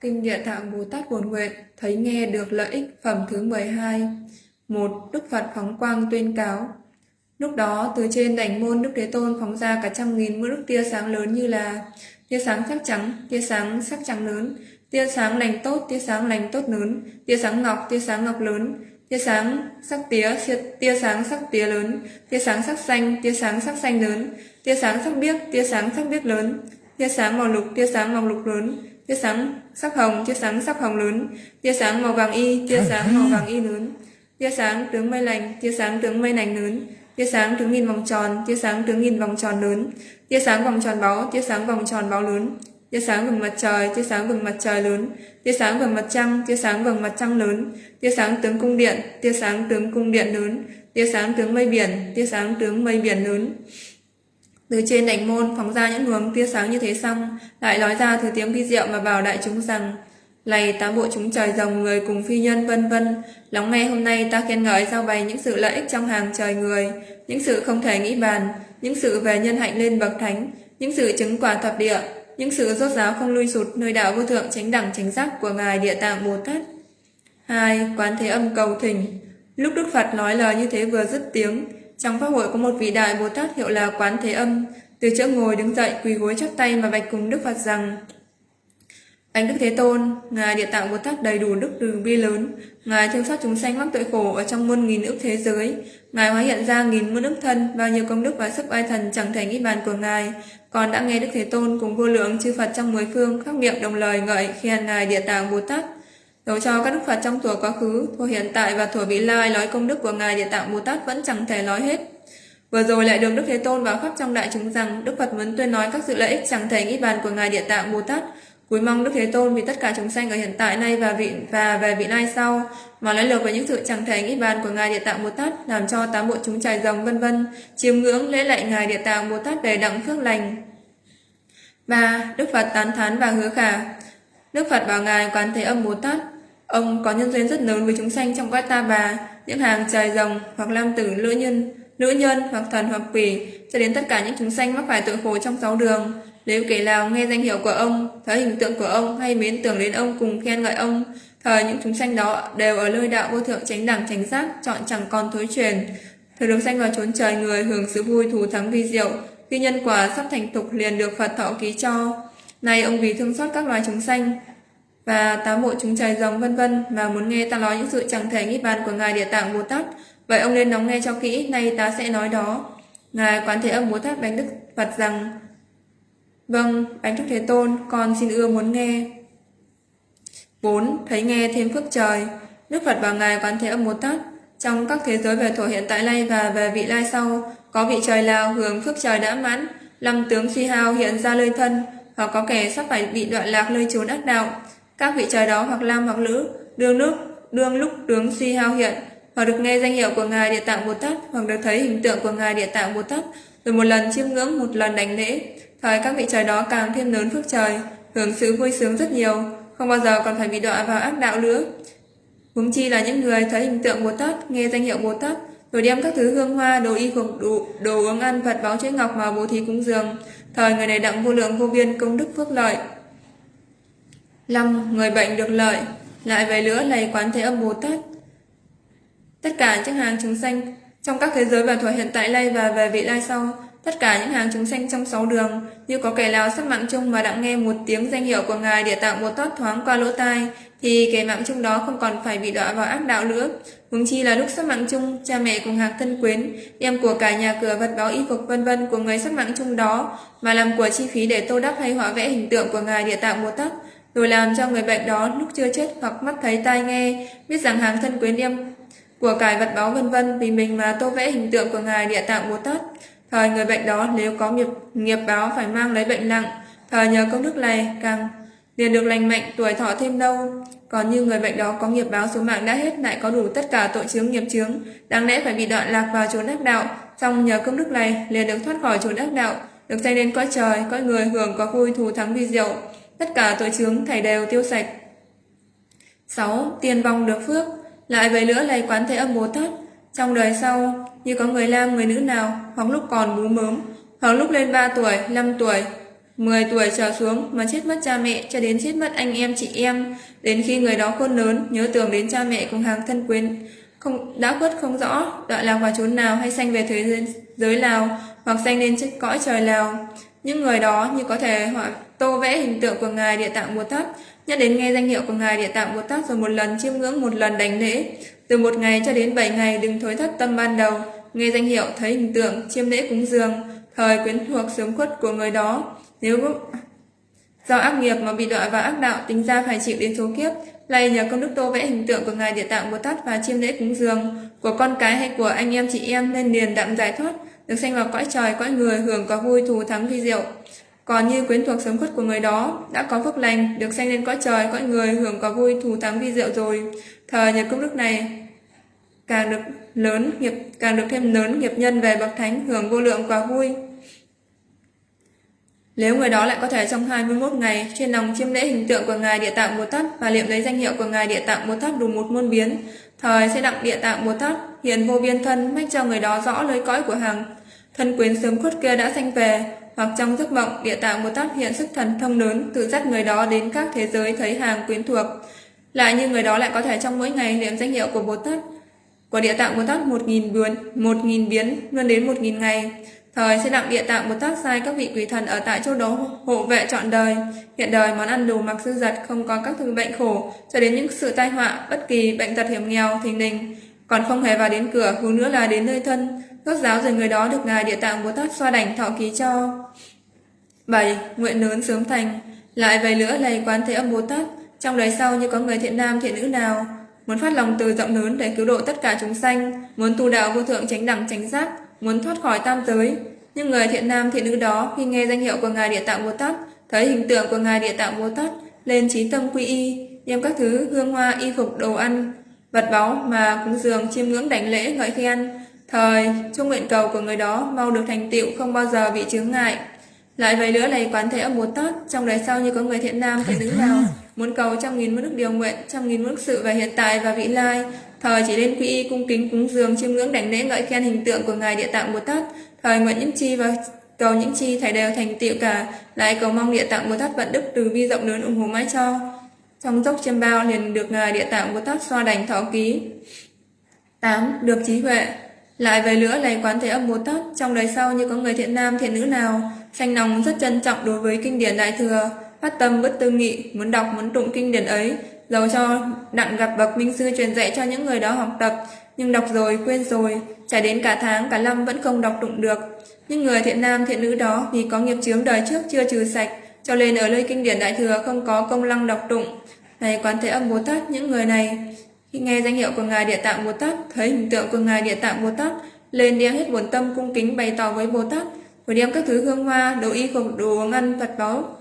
Kinh Địa Tạng Bồ Tát Buồn Nguyện thấy nghe được lợi ích phẩm thứ 12. Một Đức Phật phóng quang tuyên cáo. Lúc đó, từ trên đảnh môn Đức Thế Tôn phóng ra cả trăm nghìn mũi đức tia sáng lớn như là tia sáng sắc trắng, tia sáng sắc trắng lớn, tia sáng lành tốt, tia sáng lành tốt lớn, tia sáng ngọc, tia sáng ngọc lớn, tia sáng sắc tía, tia- sáng sắc tía lớn, tia sáng sắc xanh, tia sáng sắc xanh lớn, tia sáng sắc biếc, tia sáng sắc biếc lớn, tia sáng màu lục, tia sáng màu lục lớn, tia sáng sắc hồng, tia sáng sắc hồng lớn, tia sáng màu vàng y, tia sáng màu vàng y lớn, tia sáng tướng mây lành, tia sáng tướng mây lành lớn, tia sáng tướng nghìn vòng tròn, tia sáng tướng nghìn vòng tròn lớn, tia sáng vòng tròn báu, tia sáng vòng tròn báu lớn, tia sáng vầng mặt trời, tia sáng vầng mặt trời lớn, tia sáng vầng mặt trăng, tia sáng vầng mặt trăng lớn, tia sáng tướng cung điện, tia sáng tướng cung điện lớn, tia sáng tướng mây biển, tia sáng tướng mây biển lớn. Từ trên đảnh môn phóng ra những luồng tia sáng như thế xong, lại nói ra thứ tiếng vi diệu mà vào đại chúng rằng Lạy tám bộ chúng trời rồng người cùng phi nhân vân vân, lắng nghe hôm nay ta khen ngợi giao bày những sự lợi ích trong hàng trời người, những sự không thể nghĩ bàn, những sự về nhân hạnh lên bậc thánh, những sự chứng quả thập địa, những sự rốt ráo không lui sụt nơi đạo vô thượng chánh đẳng chánh giác của ngài Địa Tạng Bồ Tát. 2. Quán Thế Âm cầu thỉnh. Lúc Đức Phật nói lời như thế vừa dứt tiếng, trong pháp hội có một vị đại Bồ Tát hiệu là Quán Thế Âm, từ chỗ ngồi đứng dậy quỳ gối chắp tay mà bạch cùng Đức Phật rằng: anh Đức Thế Tôn, Ngài Địa Tạng Bồ Tát đầy đủ đức từ bi lớn, Ngài thương xót chúng sanh mắc tội khổ ở trong muôn nghìn ức thế giới, Ngài hóa hiện ra nghìn muôn ức thân, bao nhiêu công đức và sức oai thần chẳng thể nghĩ bàn của Ngài. Còn đã nghe Đức Thế Tôn cùng vô lượng chư Phật trong mười phương khắc miệng đồng lời ngợi khen Ngài Địa Tạng Bồ Tát. Dẫu cho các đức Phật trong thuở quá khứ, thuở hiện tại và thuở vị lai nói công đức của Ngài Địa Tạng Bồ Tát vẫn chẳng thể nói hết. Vừa rồi lại được Đức Thế Tôn vào khắp trong đại chúng rằng Đức Phật muốn tuyên nói các sự lợi ích chẳng thể nghĩ bàn của Ngài Địa Tạng Bồ Tát. Cuối mong Đức Thế Tôn vì tất cả chúng sanh ở hiện tại nay và vị và về vị lai sau mà nói lược về những sự chẳng thể nghĩ bàn của Ngài Địa Tạng Bồ Tát làm cho tám bộ chúng trải rồng vân vân chiêm ngưỡng lễ lạy Ngài Địa Tạng Bồ Tát về đặng phước lành. 3. Đức Phật tán thán và hứa khả Đức Phật bảo Ngài Quán Thế Âm Bồ Tát Ông có nhân duyên rất lớn với chúng sanh trong cõi ta bà, những hàng trời rồng hoặc lam tử nữ nhân, nữ nhân hoặc thần hoặc quỷ, cho đến tất cả những chúng sanh mắc phải tội khổ trong sáu đường. Nếu kể nào nghe danh hiệu của ông, thấy hình tượng của ông hay mến tưởng đến ông cùng khen ngợi ông, thời những chúng sanh đó đều ở nơi đạo vô thượng tránh đẳng tránh giác, chọn chẳng còn thối truyền. Thời được sanh vào chốn trời người hưởng sự vui thù thắng vi diệu, khi nhân quả sắp thành tục liền được Phật thọ ký cho. Này ông vì thương xót các loài chúng sanh, và tám bộ chúng trời rồng vân vân mà muốn nghe ta nói những sự chẳng thể nghĩ bàn của ngài địa tạng bồ tát vậy ông nên lắng nghe cho kỹ nay ta sẽ nói đó ngài quán thế âm bồ tát bánh đức phật rằng vâng bánh Trúc thế tôn, con xin ưa muốn nghe. 4. Thấy nghe thêm phước trời. Đức Phật và Ngài Quán Thế Âm Bồ Tát. Trong các thế giới về thổ hiện tại nay và về vị lai sau, Có vị trời nào hưởng phước trời đã mãn. Lâm tướng suy hao hiện ra lơi thân. Hoặc có kẻ sắp phải bị đoạn lạc lơi trốn ác đạo. Các vị trời đó hoặc nam hoặc nữ đương lúc đương lúc tướng suy hao hiện. Hoặc được nghe danh hiệu của ngài địa tạng bồ tát, hoặc được thấy hình tượng của ngài địa tạng bồ tát. Rồi một lần chiêm ngưỡng, một lần đánh lễ thời các vị trời đó càng thêm lớn phước trời hưởng sự vui sướng rất nhiều không bao giờ còn phải bị đọa vào ác đạo nữa. Huống chi là những người thấy hình tượng bồ tát nghe danh hiệu bồ tát rồi đem các thứ hương hoa đồ y phục đồ, đồ uống ăn vật báo chế ngọc mà bố thí cúng dường. Thời người này đặng vô lượng vô biên công đức phước lợi. Năm Người bệnh được lợi Lại về nữa lầy quán thế âm Bồ Tát. Tất cả những hàng chúng sanh trong các thế giới và thuở hiện tại nay và về vị lai sau tất cả những hàng chúng sanh trong sáu đường, như có kẻ nào sắp mạng chung mà đặng nghe một tiếng danh hiệu của ngài địa tạng bồ tát thoáng qua lỗ tai, thì kẻ mạng chung đó không còn phải bị đọa vào ác đạo nữa. Huống chi là lúc sắp mạng chung, cha mẹ cùng hàng thân quyến, đem của cả nhà cửa, vật báo y phục, vân vân của người sắp mạng chung đó, mà làm của chi phí để tô đắp hay họa vẽ hình tượng của ngài địa tạng bồ tát rồi làm cho người bệnh đó lúc chưa chết hoặc mắt thấy tai nghe, biết rằng hàng thân quyến đem của cải vật báo vân vân vì mình mà tô vẽ hình tượng của ngài địa tạng bồ tát thời người bệnh đó nếu có nghiệp nghiệp báo phải mang lấy bệnh nặng thời nhờ công đức này càng liền được lành mạnh tuổi thọ thêm lâu còn như người bệnh đó có nghiệp báo số mạng đã hết lại có đủ tất cả tội chướng nghiệp chướng đáng lẽ phải bị đoạn lạc vào chốn ác đạo. Song nhờ công đức này liền được thoát khỏi chốn ác đạo được sanh đến cõi trời cõi người hưởng có vui thù thắng vi diệu tất cả tội chướng thảy đều tiêu sạch. 6. Tiền vong được phước. Lại về nữa là quán thế âm Bồ Tát, trong đời sau, như có người nam người nữ nào, hoặc lúc còn bú mớm, hoặc lúc lên 3 tuổi, 5 tuổi, 10 tuổi trở xuống mà chết mất cha mẹ cho đến chết mất anh em chị em, đến khi người đó khôn lớn, nhớ tưởng đến cha mẹ cùng hàng thân quyến, không đã khuất không rõ, đoạn lạc vào chốn nào hay sanh về thế giới, giới nào, hoặc sanh lên chết cõi trời nào. Những người đó như có thể họ tô vẽ hình tượng của Ngài Địa Tạng Bồ Tát, nhắc đến nghe danh hiệu của Ngài Địa Tạng Bồ Tát rồi một lần chiêm ngưỡng một lần đánh lễ. Từ một ngày cho đến bảy ngày đừng thối thất tâm ban đầu, nghe danh hiệu thấy hình tượng, chiêm lễ cúng dường, thời quyến thuộc sớm khuất của người đó. Nếu do ác nghiệp mà bị đọa vào ác đạo tính ra phải chịu đến số kiếp, lại nhờ công đức tô vẽ hình tượng của Ngài Địa Tạng Bồ Tát và chiêm lễ cúng dường. Của con cái hay của anh em chị em nên liền đặng giải thoát, được sanh vào cõi trời, cõi người, hưởng có vui thù thắng vi diệu. Còn như quyến thuộc sớm khuất của người đó đã có phước lành, được sanh lên cõi trời, cõi người, hưởng có vui thù thắng vi diệu rồi. Thời nhờ công đức này càng được lớn nghiệp càng được thêm lớn nghiệp nhân về bậc thánh hưởng vô lượng quả vui. Nếu người đó lại có thể trong 21 ngày trên lòng chiêm lễ hình tượng của Ngài Địa Tạng Bồ Tát và niệm lấy danh hiệu của Ngài Địa Tạng Bồ Tát đủ một muôn biến, thời sẽ đặng Địa Tạng Bồ Tát hiện vô biên thân mách cho người đó rõ lời cõi của hàng thân quyến sớm khuất kia đã sanh về, hoặc trong giấc mộng Địa Tạng Bồ Tát hiện sức thần thông lớn tự dắt người đó đến các thế giới thấy hàng quyến thuộc. Lại như người đó lại có thể trong mỗi ngày niệm danh hiệu của Bồ Tát của Địa Tạng Bồ Tát một nghìn biến, một nghìn biến luôn đến một nghìn ngày. Thời sẽ đặng địa tạng Bồ Tát sai các vị quỷ thần ở tại chỗ đó hộ vệ trọn đời. Hiện đời món ăn đủ mặc dư giật không có các thứ bệnh khổ cho đến những sự tai họa bất kỳ bệnh tật hiểm nghèo thình lình còn không hề vào đến cửa hướng nữa là đến nơi thân rốt giáo rồi người đó được ngài địa tạng Bồ Tát xoa đảnh thọ ký cho. 7. Nguyện lớn sớm thành Lại về nữa lầy quán thế âm Bồ Tát trong đời sau như có người thiện nam thiện nữ nào muốn phát lòng từ rộng lớn để cứu độ tất cả chúng sanh muốn tu đạo vô thượng tránh đẳng tránh giác muốn thoát khỏi tam giới. Nhưng người thiện nam thiện nữ đó khi nghe danh hiệu của Ngài Địa Tạng Bồ Tát, thấy hình tượng của Ngài Địa Tạng Bồ Tát, lên trí tâm quy y, đem các thứ hương hoa y phục đồ ăn, vật báu mà cúng dường chiêm ngưỡng đảnh lễ ngợi khen. Thời, chung nguyện cầu của người đó mau được thành tựu không bao giờ bị chướng ngại. Lại vậy nữa này quán thế âm Bồ Tát, trong đời sau như có người thiện nam thiện nữ nào muốn cầu trăm nghìn mức đức điều nguyện, trăm nghìn mức sự về hiện tại và vị lai, Thời chỉ lên quy y cung kính cúng dường chiêm ngưỡng đảnh lễ ngợi khen hình tượng của Ngài Địa Tạng Bồ Tát. Thời nguyện những chi và cầu những chi thầy đều thành tựu cả, lại cầu mong Địa Tạng Bồ Tát vận đức từ bi rộng lớn ủng hộ mãi cho. Trong dốc chiêm bao liền được Ngài Địa Tạng của Tát xoa đành thọ ký. 8. Được trí huệ lại về nữa lấy quán thế âm Bồ Tát trong đời sau như có người thiện nam thiện nữ nào sanh lòng rất trân trọng đối với kinh điển đại thừa phát tâm bất tư nghị muốn đọc muốn tụng kinh điển ấy dầu cho đặng gặp bậc minh sư truyền dạy cho những người đó học tập, nhưng đọc rồi quên rồi, trải đến cả tháng cả năm vẫn không đọc tụng được. Nhưng người thiện nam thiện nữ đó vì có nghiệp chướng đời trước chưa trừ sạch, cho nên ở nơi kinh điển đại thừa không có công lăng đọc tụng. Này quán thế âm Bồ Tát, những người này khi nghe danh hiệu của Ngài Địa Tạng Bồ Tát, thấy hình tượng của Ngài Địa Tạng Bồ Tát, lên đem hết buồn tâm cung kính bày tỏ với Bồ Tát, rồi đem các thứ hương hoa, đồ y phục, đồ uống ăn, vật báu,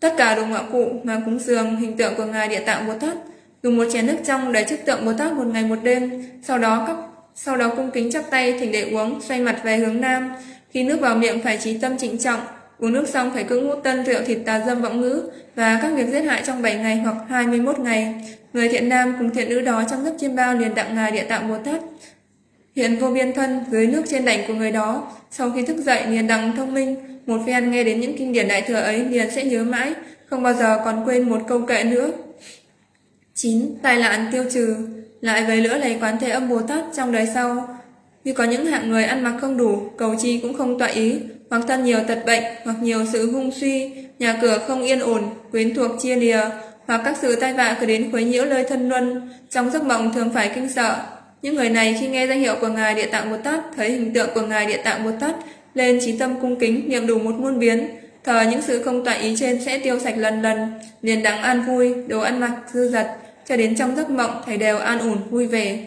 Tất cả đồ ngạo cụ mà cúng dường hình tượng của Ngài Địa Tạng Bồ Tát, dùng một chén nước trong để chức tượng Bồ Tát một ngày một đêm, sau đó các sau đó cung kính chắp tay thỉnh để uống, xoay mặt về hướng nam. Khi nước vào miệng phải trí tâm trịnh trọng, uống nước xong phải cưỡng hút tân rượu thịt tà dâm vọng ngữ và các việc giết hại trong 7 ngày hoặc 21 ngày. Người thiện nam cùng thiện nữ đó trong giấc chiêm bao liền đặng Ngài Địa Tạng Bồ Tát. Hiện vô biên thân dưới nước trên đảnh của người đó, sau khi thức dậy liền đặng thông minh, một phen nghe đến những kinh điển đại thừa ấy liền sẽ nhớ mãi, không bao giờ còn quên một câu kệ nữa. 9. Tai nạn tiêu trừ Lại về lửa lấy quán thế âm Bồ Tát trong đời sau. vì có những hạng người ăn mặc không đủ, cầu chi cũng không tọa ý, hoặc thân nhiều tật bệnh, hoặc nhiều sự hung suy, nhà cửa không yên ổn, quyến thuộc chia lìa, hoặc các sự tai vạ cứ đến khuấy nhiễu lời thân luân, trong giấc mộng thường phải kinh sợ. Những người này khi nghe danh hiệu của Ngài Địa Tạng Bồ Tát, thấy hình tượng của Ngài Địa Tạng Bồ Tát, lên trí tâm cung kính niệm đủ một muôn biến thờ những sự không toại ý trên sẽ tiêu sạch lần lần liền đáng an vui đồ ăn mặc dư dật cho đến trong giấc mộng thầy đều an ổn vui vẻ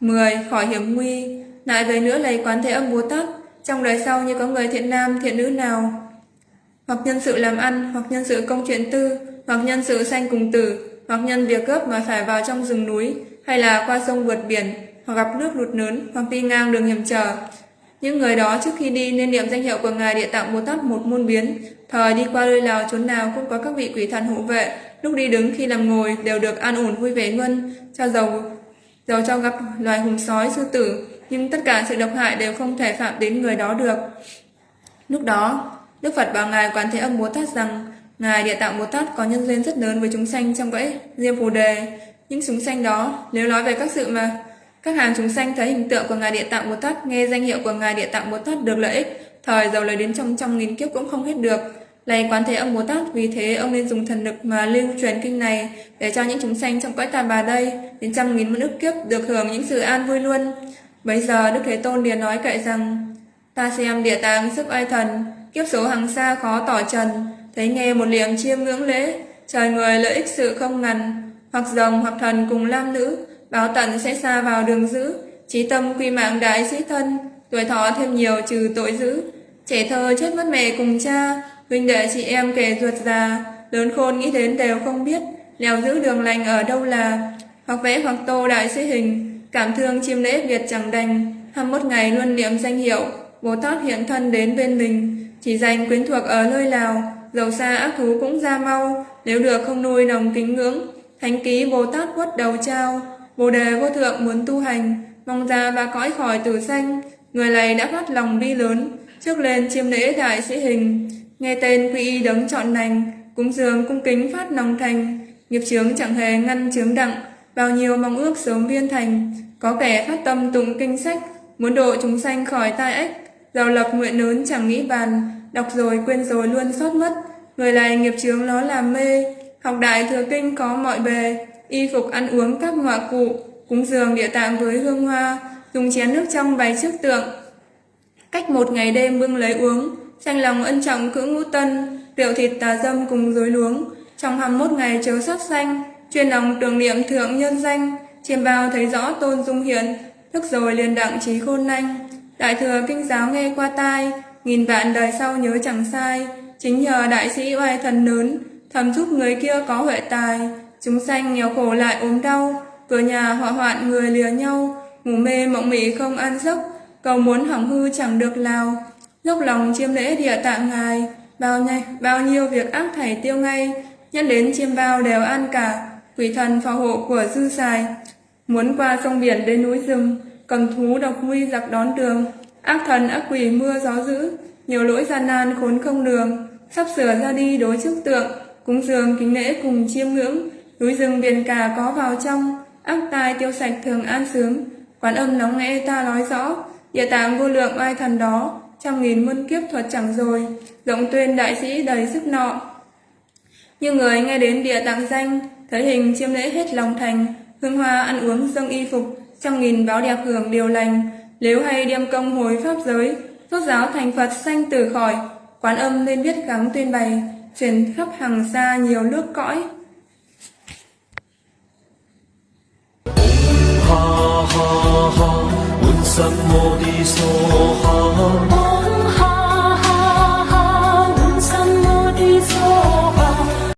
10. Khỏi hiểm nguy lại về nữa lấy quán thế âm Bồ Tát trong đời sau như có người thiện nam thiện nữ nào hoặc nhân sự làm ăn hoặc nhân sự công chuyện tư hoặc nhân sự sanh cùng tử hoặc nhân việc gấp mà phải vào trong rừng núi hay là qua sông vượt biển hoặc gặp nước lụt lớn hoặc đi ngang đường hiểm trở những người đó trước khi đi nên niệm danh hiệu của Ngài Địa Tạng Bồ Tát một môn biến. Thời đi qua nơi nào chốn nào cũng có các vị quỷ thần hộ vệ. Lúc đi đứng khi làm ngồi đều được an ổn vui vẻ ngân, Cho dầu dầu cho gặp loài hùng sói, sư tử, nhưng tất cả sự độc hại đều không thể phạm đến người đó được. Lúc đó, Đức Phật bảo Ngài Quán Thế Âm Bồ Tát rằng, Ngài Địa Tạng Bồ Tát có nhân duyên rất lớn với chúng sanh trong cõi Diêm Phù Đề. Những chúng sanh đó, nếu nói về các sự mà các hàng chúng sanh thấy hình tượng của Ngài Địa Tạng Bồ Tát, nghe danh hiệu của Ngài Địa Tạng Bồ Tát được lợi ích, thời giàu lời đến trong trăm nghìn kiếp cũng không hết được. Lạy Quán Thế Âm Bồ Tát, vì thế ông nên dùng thần lực mà lưu truyền kinh này để cho những chúng sanh trong cõi tàn bà đây đến trăm nghìn ức kiếp được hưởng những sự an vui luôn. Bây giờ Đức Thế Tôn liền nói kệ rằng, Ta xem địa tạng sức ai thần, Kiếp số hàng xa khó tỏ trần, Thấy nghe một liềm chiêm ngưỡng lễ, Trời người lợi ích sự không ngần, Hoặc rồng hoặc thần cùng lam nữ, Báo tận sẽ xa vào đường dữ, Trí tâm quy mạng đại sĩ thân, Tuổi thọ thêm nhiều trừ tội dữ. Trẻ thơ chết mất mẹ cùng cha, Huynh đệ chị em kể ruột già, Lớn khôn nghĩ đến đều không biết Lèo giữ đường lành ở đâu là, Hoặc vẽ hoặc tô đại sĩ hình Cảm thương chiêm lễ Việt chẳng đành. 21 ngày luôn niệm danh hiệu. Bồ Tát hiện thân đến bên mình, chỉ dành quyến thuộc ở nơi nào, dầu xa ác thú cũng ra mau, nếu được không nuôi nồng kính ngưỡng. Thánh ký Bồ Tát quất đầu trao, Bồ đề vô thượng muốn tu hành, mong ra ba cõi khỏi tử sanh, người này đã phát lòng bi lớn, trước lên chiêm lễ đại sĩ hình, nghe tên quy y đấng chọn lành, cúng dường cung kính phát lòng thành, nghiệp chướng chẳng hề ngăn chướng đặng, bao nhiêu mong ước sớm viên thành, có kẻ phát tâm tụng kinh sách, muốn độ chúng sanh khỏi tai ách, Giàu lập nguyện lớn chẳng nghĩ bàn, đọc rồi quên rồi luôn xót mất. Người này nghiệp chướng nó làm mê, học đại thừa kinh có mọi bề, y phục ăn uống các ngọa cụ, cúng dường địa tạng với hương hoa, dùng chén nước trong bày trước tượng. Cách một ngày đêm bưng lấy uống, tranh lòng ân trọng cưỡng ngũ tân, rượu thịt tà dâm cùng dối luống, trong 21 ngày chớ sát xanh, chuyên lòng tưởng niệm thượng nhân danh, chiêm bao thấy rõ tôn dung hiền thức rồi liền đặng trí khôn nhanh. Đại thừa kinh giáo nghe qua tai, nghìn vạn đời sau nhớ chẳng sai, chính nhờ đại sĩ oai thần lớn, thầm giúp người kia có huệ tài, chúng sanh nghèo khổ lại ốm đau, cửa nhà họa hoạn người lìa nhau, ngủ mê mộng mị không ăn giấc, cầu muốn hỏng hư chẳng được lao, lúc lòng chiêm lễ địa tạng ngài, bao nhiêu, bao nhiêu việc ác thảy tiêu ngay, nhân đến chiêm bao đều an cả, quỷ thần phò hộ của dư xài, muốn qua sông biển đến núi rừng, cầm thú độc nguy giặc đón đường, ác thần ác quỷ mưa gió dữ, nhiều lỗi gian nan khốn không đường, sắp sửa ra đi đối trước tượng, cúng dường kính lễ cùng chiêm ngưỡng, núi rừng biển cả có vào trong, ác tai tiêu sạch thường an sướng, quán âm nóng nghe ta nói rõ, địa tạng vô lượng oai thần đó, trăm nghìn muôn kiếp thuật chẳng rồi, rộng tuyên đại sĩ đầy sức nọ. Như người nghe đến địa tạng danh, thấy hình chiêm lễ hết lòng thành, hương hoa ăn uống dâng y phục, trăm nghìn báo đẹp hưởng điều lành, nếu hay đem công hồi pháp giới, rốt giáo thành Phật sanh tử khỏi, quán âm nên biết gắng tuyên bày, truyền khắp hàng xa nhiều nước cõi. ha ha ha, ha.